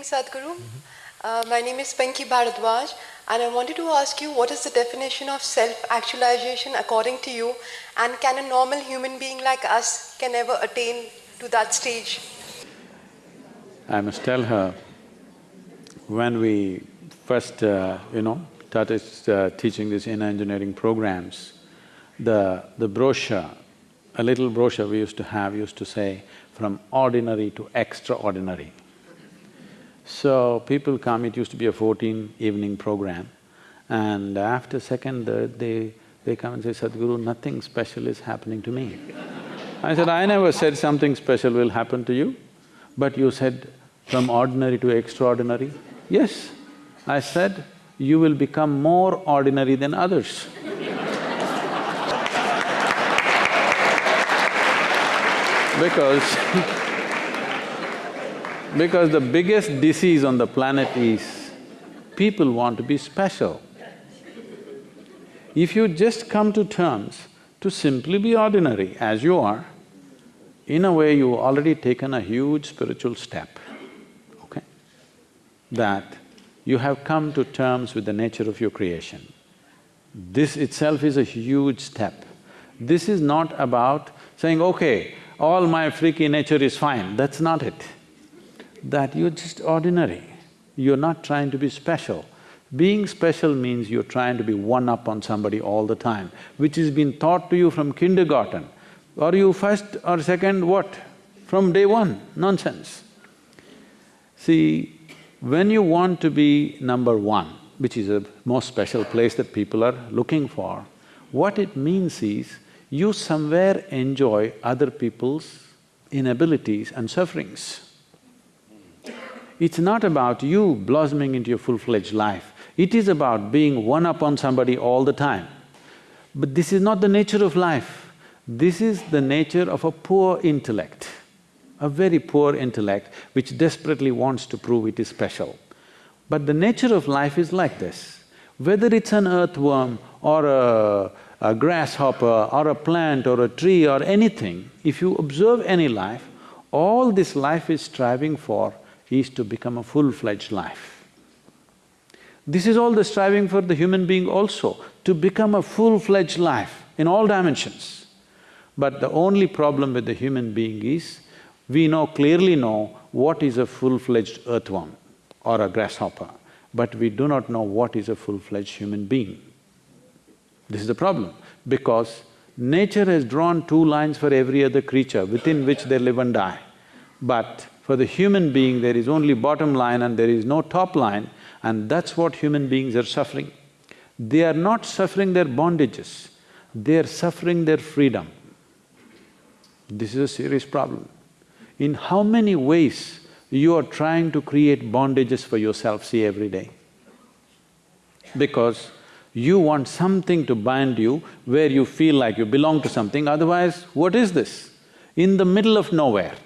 evening, Sadhguru. Uh, my name is Panki Bharadwaj, and I wanted to ask you what is the definition of self-actualization according to you, and can a normal human being like us can ever attain to that stage? I must tell her, when we first, uh, you know, started uh, teaching these inner engineering programs, the, the brochure, a little brochure we used to have used to say, from ordinary to extraordinary. So people come, it used to be a fourteen evening program, and after second, third, they… they come and say, Sadhguru, nothing special is happening to me. I said, I never said something special will happen to you, but you said from ordinary to extraordinary. Yes, I said, you will become more ordinary than others. because because the biggest disease on the planet is people want to be special. If you just come to terms to simply be ordinary as you are, in a way you have already taken a huge spiritual step, okay? That you have come to terms with the nature of your creation. This itself is a huge step. This is not about saying, okay, all my freaky nature is fine, that's not it that you're just ordinary, you're not trying to be special. Being special means you're trying to be one up on somebody all the time, which has been taught to you from kindergarten. Are you first or second what? From day one, nonsense. See, when you want to be number one, which is a most special place that people are looking for, what it means is you somewhere enjoy other people's inabilities and sufferings. It's not about you blossoming into your full-fledged life, it is about being one up on somebody all the time. But this is not the nature of life, this is the nature of a poor intellect, a very poor intellect which desperately wants to prove it is special. But the nature of life is like this, whether it's an earthworm or a, a grasshopper or a plant or a tree or anything, if you observe any life, all this life is striving for is to become a full-fledged life. This is all the striving for the human being also, to become a full-fledged life in all dimensions. But the only problem with the human being is, we know, clearly know what is a full-fledged earthworm or a grasshopper, but we do not know what is a full-fledged human being. This is the problem, because nature has drawn two lines for every other creature within which they live and die. But for the human being, there is only bottom line and there is no top line, and that's what human beings are suffering. They are not suffering their bondages, they are suffering their freedom. This is a serious problem. In how many ways you are trying to create bondages for yourself, see, every day? Because you want something to bind you where you feel like you belong to something, otherwise what is this? In the middle of nowhere,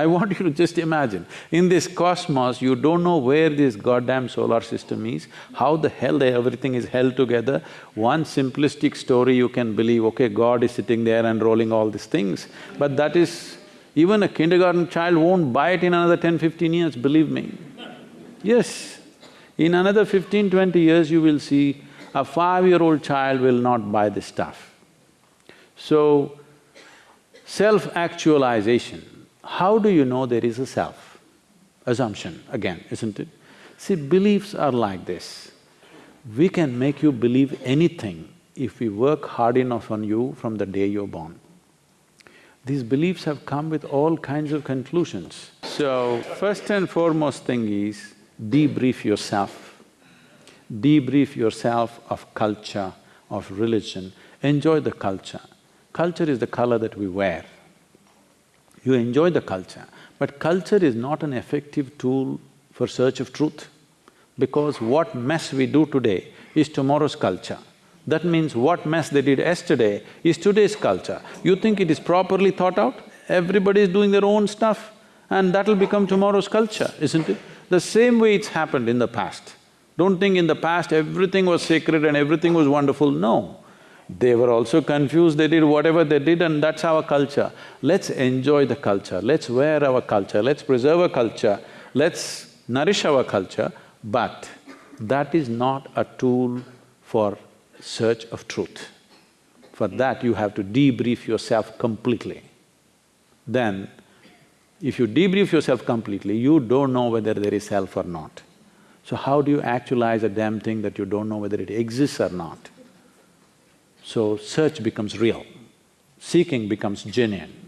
I want you to just imagine, in this cosmos, you don't know where this goddamn solar system is, how the hell everything is held together. One simplistic story you can believe, okay, God is sitting there and rolling all these things, but that is… even a kindergarten child won't buy it in another 10, 15 years, believe me. Yes, in another 15, 20 years you will see a five-year-old child will not buy this stuff. So, self-actualization how do you know there is a self? Assumption again, isn't it? See, beliefs are like this. We can make you believe anything if we work hard enough on you from the day you're born. These beliefs have come with all kinds of conclusions. So, first and foremost thing is debrief yourself. Debrief yourself of culture, of religion, enjoy the culture. Culture is the color that we wear you enjoy the culture, but culture is not an effective tool for search of truth because what mess we do today is tomorrow's culture. That means what mess they did yesterday is today's culture. You think it is properly thought out? Everybody is doing their own stuff and that'll become tomorrow's culture, isn't it? The same way it's happened in the past. Don't think in the past everything was sacred and everything was wonderful, no. They were also confused, they did whatever they did and that's our culture. Let's enjoy the culture, let's wear our culture, let's preserve our culture, let's nourish our culture, but that is not a tool for search of truth. For that, you have to debrief yourself completely. Then, if you debrief yourself completely, you don't know whether there is self or not. So how do you actualize a damn thing that you don't know whether it exists or not? So search becomes real, seeking becomes genuine.